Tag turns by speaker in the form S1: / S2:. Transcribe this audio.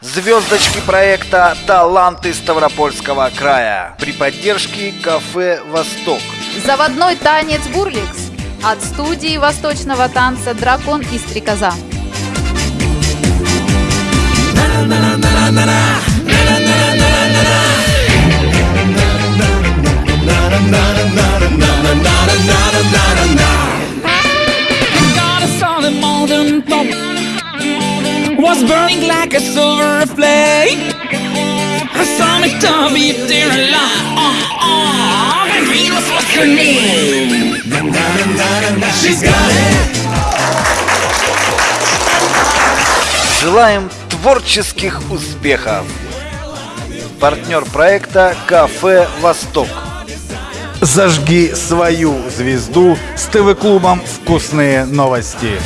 S1: Звездочки проекта «Таланты Ставропольского края» при поддержке кафе «Восток».
S2: Заводной танец «Бурликс» от студии восточного танца «Дракон и стрекоза».
S3: I saw the molten top was burning like a silver flame. I saw me me dear love. Oh, oh, and Venus was her name. She's got it.
S1: Желаем творческих успехов! Партнер проекта «Кафе Восток».
S4: Зажги свою звезду с ТВ-клубом «Вкусные новости».